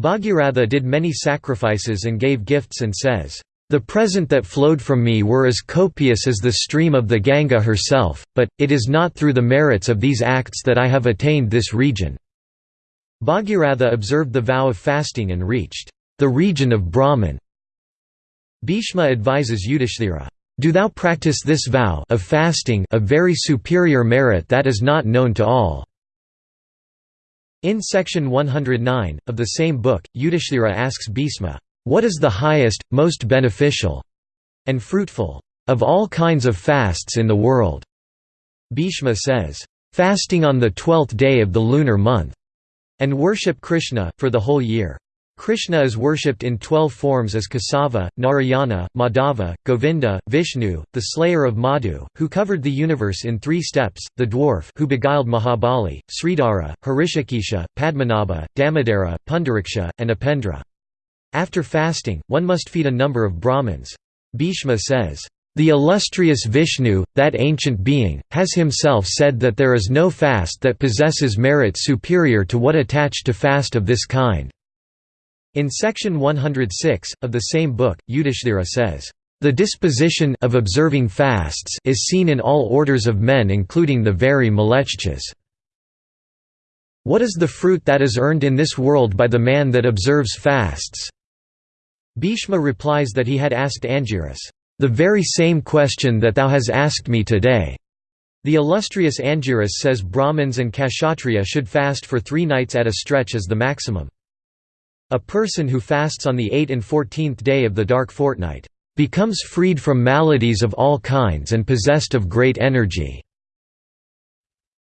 Bhagiratha did many sacrifices and gave gifts and says, the present that flowed from me were as copious as the stream of the Ganga herself, but, it is not through the merits of these acts that I have attained this region." Bhagiratha observed the vow of fasting and reached the region of Brahman. Bhishma advises Yudhishthira, "'Do thou practice this vow of fasting a very superior merit that is not known to all." In section 109, of the same book, Yudhishthira asks Bhishma, what is the highest, most beneficial and fruitful of all kinds of fasts in the world? Bhishma says, fasting on the twelfth day of the lunar month, and worship Krishna, for the whole year. Krishna is worshipped in twelve forms as Kesava, Narayana, Madhava, Govinda, Vishnu, the slayer of Madhu, who covered the universe in three steps, the dwarf who beguiled Mahabali, Sridhara, Hrishikesha, Padmanabha, Damodara, Pundariksha, and Upendra. After fasting, one must feed a number of Brahmins. Bhishma says, "...the illustrious Vishnu, that ancient being, has himself said that there is no fast that possesses merit superior to what attached to fast of this kind." In section 106, of the same book, Yudhishthira says, "...the disposition of observing fasts is seen in all orders of men including the very Mlecchas." "'What is the fruit that is earned in this world by the man that observes fasts?' Bhishma replies that he had asked Angiras, "'The very same question that thou has asked me today.' The illustrious Angiras says Brahmins and Kshatriya should fast for three nights at a stretch as the maximum. A person who fasts on the 8th and 14th day of the dark fortnight, "...becomes freed from maladies of all kinds and possessed of great energy."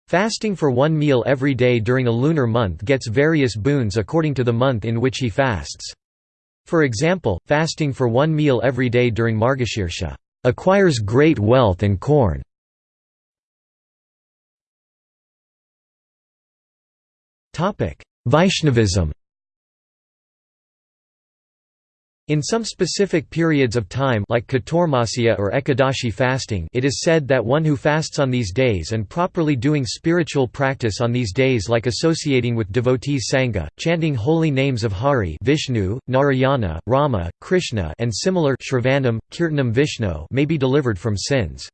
Fasting for one meal every day during a lunar month gets various boons according to the month in which he fasts. For example, fasting for one meal every day during Margashirsha acquires great wealth and corn. Vaishnavism In some specific periods of time like or Ekadashi fasting it is said that one who fasts on these days and properly doing spiritual practice on these days like associating with devotees Sangha, chanting holy names of Hari Vishnu, Narayana, Rama, Krishna and similar Shravanam, Kirtanam Vishnu may be delivered from sins.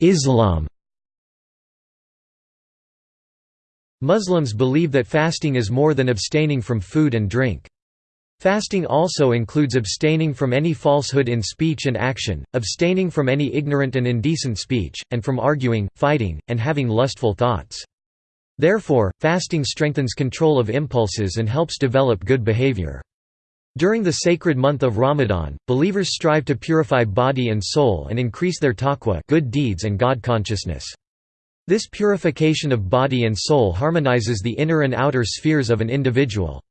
Islam Muslims believe that fasting is more than abstaining from food and drink. Fasting also includes abstaining from any falsehood in speech and action, abstaining from any ignorant and indecent speech, and from arguing, fighting, and having lustful thoughts. Therefore, fasting strengthens control of impulses and helps develop good behavior. During the sacred month of Ramadan, believers strive to purify body and soul and increase their taqwa good deeds and God consciousness. This purification of body and soul harmonizes the inner and outer spheres of an individual.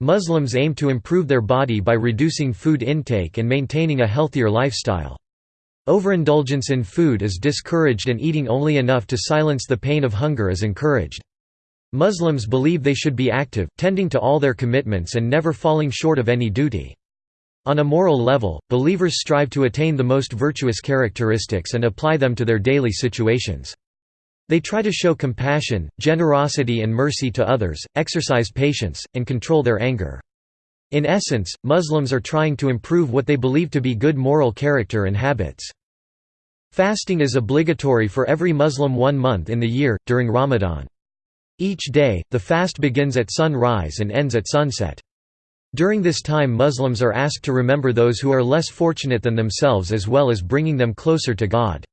Muslims aim to improve their body by reducing food intake and maintaining a healthier lifestyle. Overindulgence in food is discouraged and eating only enough to silence the pain of hunger is encouraged. Muslims believe they should be active, tending to all their commitments and never falling short of any duty. On a moral level, believers strive to attain the most virtuous characteristics and apply them to their daily situations. They try to show compassion, generosity and mercy to others, exercise patience, and control their anger. In essence, Muslims are trying to improve what they believe to be good moral character and habits. Fasting is obligatory for every Muslim one month in the year, during Ramadan. Each day, the fast begins at sunrise and ends at sunset. During this time Muslims are asked to remember those who are less fortunate than themselves as well as bringing them closer to God.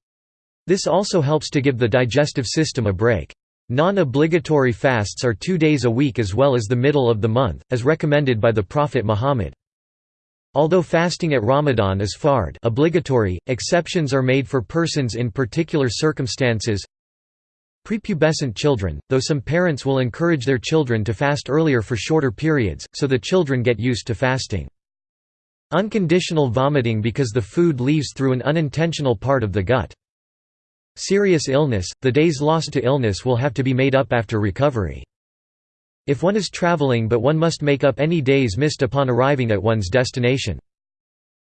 This also helps to give the digestive system a break. Non-obligatory fasts are two days a week as well as the middle of the month, as recommended by the Prophet Muhammad. Although fasting at Ramadan is fard obligatory, exceptions are made for persons in particular circumstances Prepubescent children, though some parents will encourage their children to fast earlier for shorter periods, so the children get used to fasting. Unconditional vomiting because the food leaves through an unintentional part of the gut. Serious illness, the days lost to illness will have to be made up after recovery. If one is traveling but one must make up any days missed upon arriving at one's destination.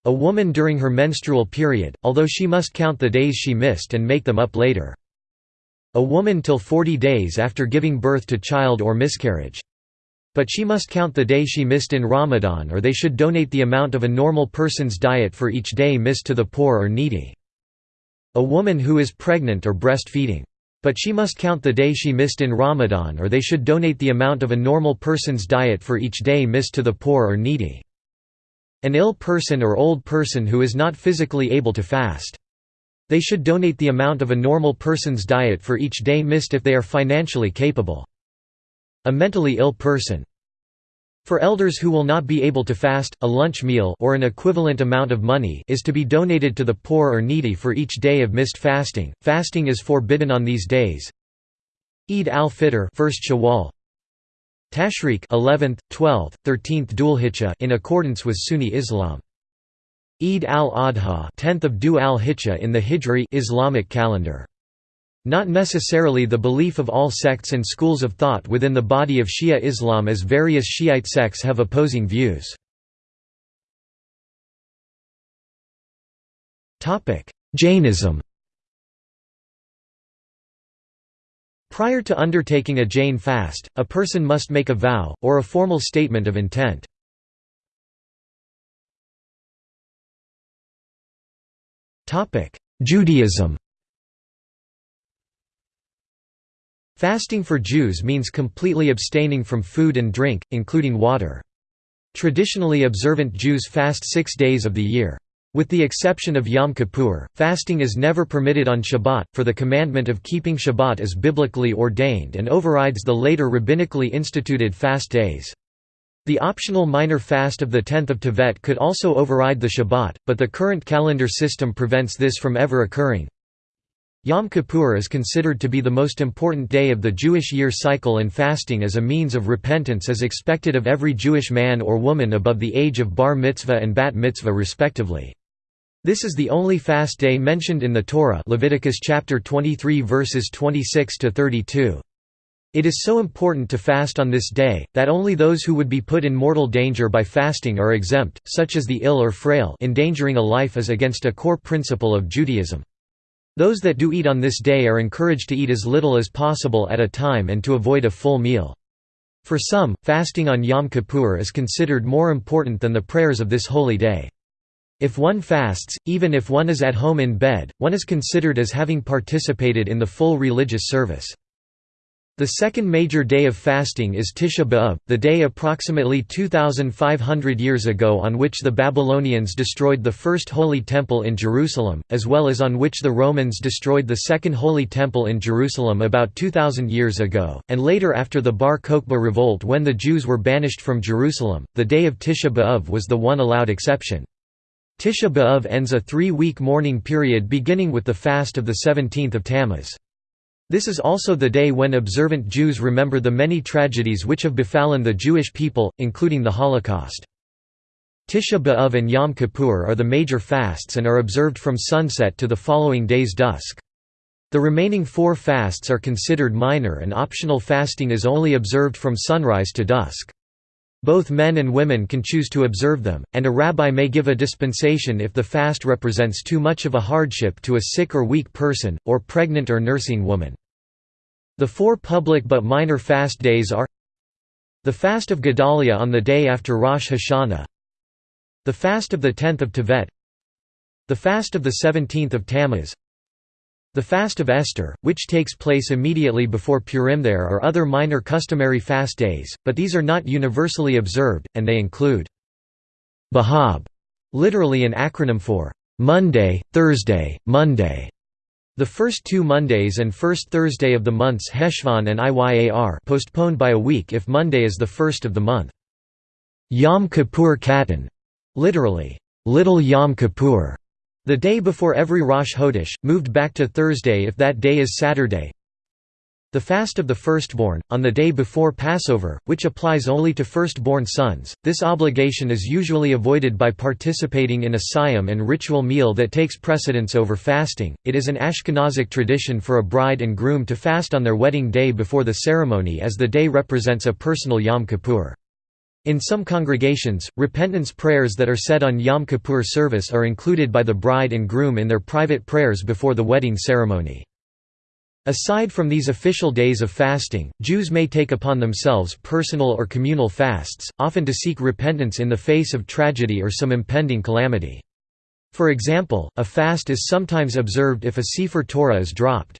A woman during her menstrual period, although she must count the days she missed and make them up later. A woman till 40 days after giving birth to child or miscarriage. But she must count the day she missed in Ramadan or they should donate the amount of a normal person's diet for each day missed to the poor or needy. A woman who is pregnant or breastfeeding. But she must count the day she missed in Ramadan or they should donate the amount of a normal person's diet for each day missed to the poor or needy. An ill person or old person who is not physically able to fast. They should donate the amount of a normal person's diet for each day missed if they are financially capable. A mentally ill person. For elders who will not be able to fast, a lunch meal or an equivalent amount of money is to be donated to the poor or needy for each day of missed fasting. Fasting is forbidden on these days. Eid al-Fitr, 1st Shawwal. Tashriq, 11th, 12th, 13th Dhul in accordance with Sunni Islam. Eid al-Adha 10th of Dhu al-Hijjah in the Hijri Islamic calendar. Not necessarily the belief of all sects and schools of thought within the body of Shia Islam as various Shiite sects have opposing views. Jainism Prior to undertaking a Jain fast, a person must make a vow, or a formal statement of intent. Judaism Fasting for Jews means completely abstaining from food and drink, including water. Traditionally observant Jews fast six days of the year. With the exception of Yom Kippur, fasting is never permitted on Shabbat, for the commandment of keeping Shabbat is biblically ordained and overrides the later rabbinically instituted fast days. The optional minor fast of the 10th of Tevet could also override the Shabbat, but the current calendar system prevents this from ever occurring. Yom Kippur is considered to be the most important day of the Jewish year cycle and fasting as a means of repentance is expected of every Jewish man or woman above the age of bar mitzvah and bat mitzvah respectively. This is the only fast day mentioned in the Torah Leviticus chapter 23 verses 26 to 32. It is so important to fast on this day, that only those who would be put in mortal danger by fasting are exempt, such as the ill or frail endangering a life is against a core principle of Judaism. Those that do eat on this day are encouraged to eat as little as possible at a time and to avoid a full meal. For some, fasting on Yom Kippur is considered more important than the prayers of this holy day. If one fasts, even if one is at home in bed, one is considered as having participated in the full religious service. The second major day of fasting is Tisha B'Av, the day approximately 2,500 years ago on which the Babylonians destroyed the first Holy Temple in Jerusalem, as well as on which the Romans destroyed the second Holy Temple in Jerusalem about 2,000 years ago, and later after the Bar Kokhba revolt when the Jews were banished from Jerusalem, the day of Tisha B'Av was the one allowed exception. Tisha B'Av ends a three-week mourning period beginning with the fast of the 17th of Tammuz. This is also the day when observant Jews remember the many tragedies which have befallen the Jewish people, including the Holocaust. Tisha B'Av and Yom Kippur are the major fasts and are observed from sunset to the following day's dusk. The remaining four fasts are considered minor and optional fasting is only observed from sunrise to dusk. Both men and women can choose to observe them, and a rabbi may give a dispensation if the fast represents too much of a hardship to a sick or weak person, or pregnant or nursing woman. The four public but minor fast days are the fast of Gedalia on the day after Rosh Hashanah the fast of the 10th of Tevet the fast of the 17th of Tammuz the fast of Esther, which takes place immediately before Purim there are other minor customary fast days, but these are not universally observed, and they include Bahab, literally an acronym for Monday, Thursday, Monday. The first two Mondays and first Thursday of the months Heshvan and Iyar postponed by a week if Monday is the first of the month. Yom Kippur Katan, literally, Little Yom Kippur, the day before every Rosh Chodesh, moved back to Thursday if that day is Saturday. The fast of the firstborn, on the day before Passover, which applies only to firstborn sons, this obligation is usually avoided by participating in a siyum and ritual meal that takes precedence over fasting. It is an Ashkenazic tradition for a bride and groom to fast on their wedding day before the ceremony as the day represents a personal Yom Kippur. In some congregations, repentance prayers that are said on Yom Kippur service are included by the bride and groom in their private prayers before the wedding ceremony. Aside from these official days of fasting, Jews may take upon themselves personal or communal fasts, often to seek repentance in the face of tragedy or some impending calamity. For example, a fast is sometimes observed if a Sefer Torah is dropped.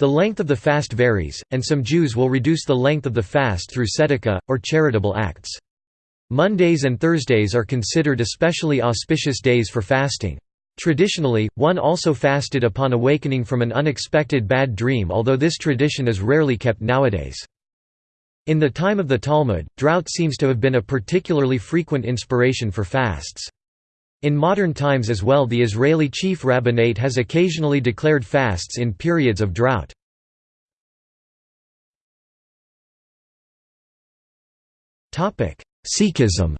The length of the fast varies, and some Jews will reduce the length of the fast through tzedakah, or charitable acts. Mondays and Thursdays are considered especially auspicious days for fasting. Traditionally, one also fasted upon awakening from an unexpected bad dream although this tradition is rarely kept nowadays. In the time of the Talmud, drought seems to have been a particularly frequent inspiration for fasts. In modern times as well the Israeli chief rabbinate has occasionally declared fasts in periods of drought. Sikhism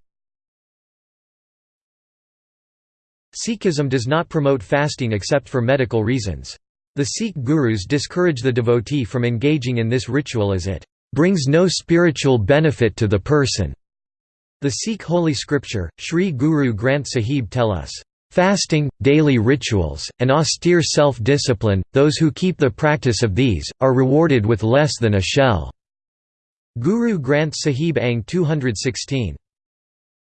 Sikhism does not promote fasting except for medical reasons. The Sikh gurus discourage the devotee from engaging in this ritual as it brings no spiritual benefit to the person. The Sikh holy scripture, Sri Guru Granth Sahib tell us, "...fasting, daily rituals, and austere self-discipline, those who keep the practice of these, are rewarded with less than a shell." Guru Granth Sahib Ang 216.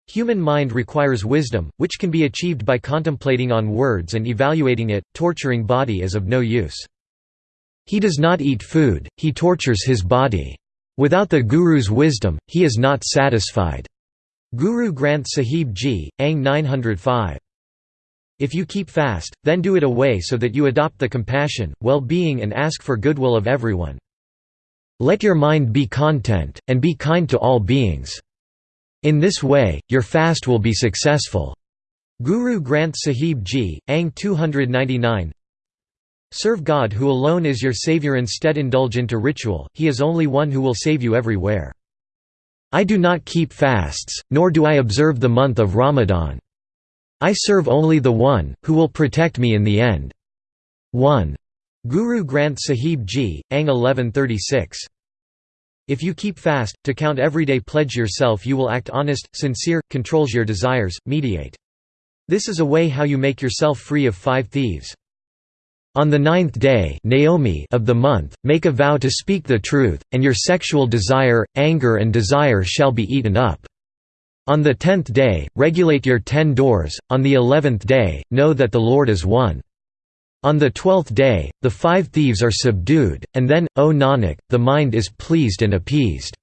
Human mind requires wisdom, which can be achieved by contemplating on words and evaluating it, torturing body is of no use. He does not eat food, he tortures his body. Without the Guru's wisdom, he is not satisfied. Guru Granth Sahib Ji, Ang 905. If you keep fast, then do it away so that you adopt the compassion, well-being and ask for goodwill of everyone. Let your mind be content, and be kind to all beings. In this way, your fast will be successful. Guru Granth Sahib Ji, Ang 299 Serve God who alone is your savior instead indulge into ritual, he is only one who will save you everywhere. I do not keep fasts, nor do I observe the month of Ramadan. I serve only the one, who will protect me in the end. 1. Guru Granth Sahib Ji, Ang 1136 if you keep fast, to count everyday pledge yourself you will act honest, sincere, controls your desires, mediate. This is a way how you make yourself free of five thieves. On the ninth day Naomi of the month, make a vow to speak the truth, and your sexual desire, anger and desire shall be eaten up. On the tenth day, regulate your ten doors, on the eleventh day, know that the Lord is one. On the twelfth day, the five thieves are subdued, and then, O Nanak, the mind is pleased and appeased.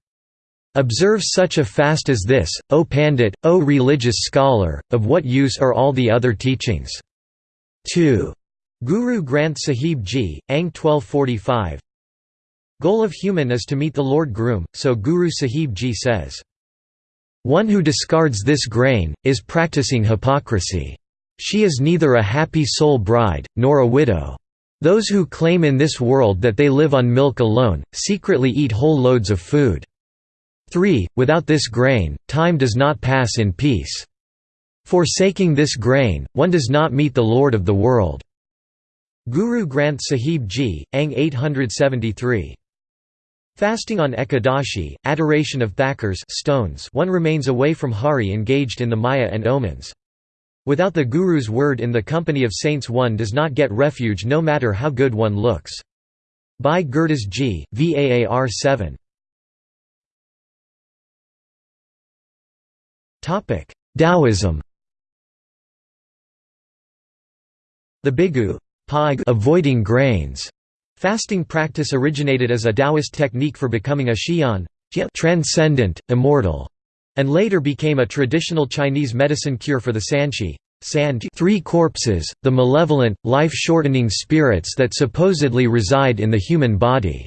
Observe such a fast as this, O Pandit, O religious scholar, of what use are all the other teachings? 2. Guru Granth Sahib Ji, Ang 1245 Goal of human is to meet the Lord Groom, so Guru Sahib Ji says. One who discards this grain, is practicing hypocrisy. She is neither a happy soul bride, nor a widow. Those who claim in this world that they live on milk alone, secretly eat whole loads of food. 3. Without this grain, time does not pass in peace. Forsaking this grain, one does not meet the Lord of the world. Guru Granth Sahib Ji, Ang 873. Fasting on Ekadashi, adoration of thakurs stones one remains away from Hari engaged in the Maya and omens. Without the Guru's word in the company of saints one does not get refuge no matter how good one looks. By Gurdas Ji Vaar 7. Taoism The Bigu avoiding grains fasting practice originated as a Taoist technique for becoming a Xian transcendent, immortal and later became a traditional Chinese medicine cure for the Sanqi three corpses, the malevolent, life-shortening spirits that supposedly reside in the human body.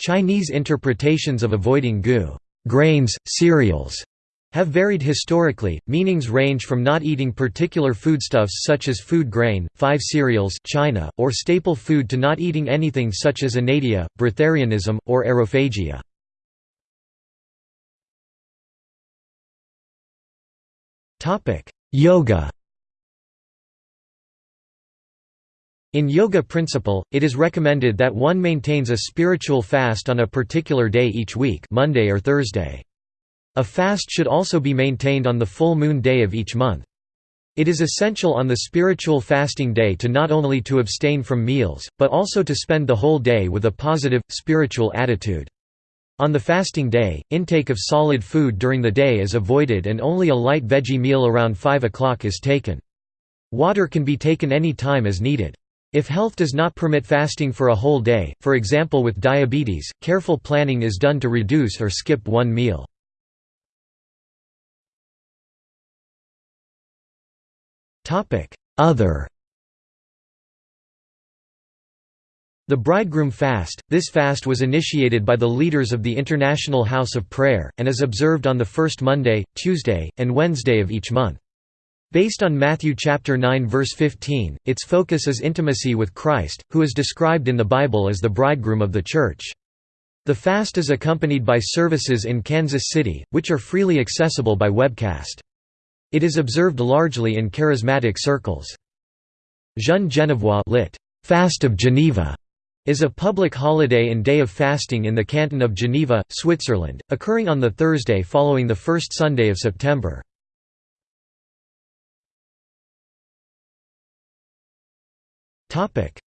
Chinese interpretations of avoiding gu grains, cereals, have varied historically, meanings range from not eating particular foodstuffs such as food grain, five cereals China, or staple food to not eating anything such as inedia, breatharianism, or aerophagia. Yoga In yoga principle, it is recommended that one maintains a spiritual fast on a particular day each week Monday or Thursday. A fast should also be maintained on the full moon day of each month. It is essential on the spiritual fasting day to not only to abstain from meals, but also to spend the whole day with a positive, spiritual attitude. On the fasting day, intake of solid food during the day is avoided and only a light veggie meal around 5 o'clock is taken. Water can be taken any time as needed. If health does not permit fasting for a whole day, for example with diabetes, careful planning is done to reduce or skip one meal. Other The Bridegroom Fast – This fast was initiated by the leaders of the International House of Prayer, and is observed on the first Monday, Tuesday, and Wednesday of each month. Based on Matthew chapter 9 verse 15, its focus is intimacy with Christ, who is described in the Bible as the bridegroom of the Church. The fast is accompanied by services in Kansas City, which are freely accessible by webcast. It is observed largely in charismatic circles. Jeûne Genevois lit. Fast of Geneva is a public holiday and day of fasting in the canton of Geneva, Switzerland, occurring on the Thursday following the first Sunday of September.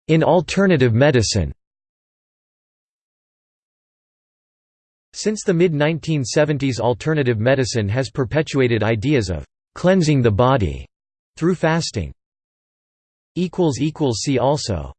In alternative medicine Since the mid-1970s alternative medicine has perpetuated ideas of «cleansing the body» through fasting. equals equals See also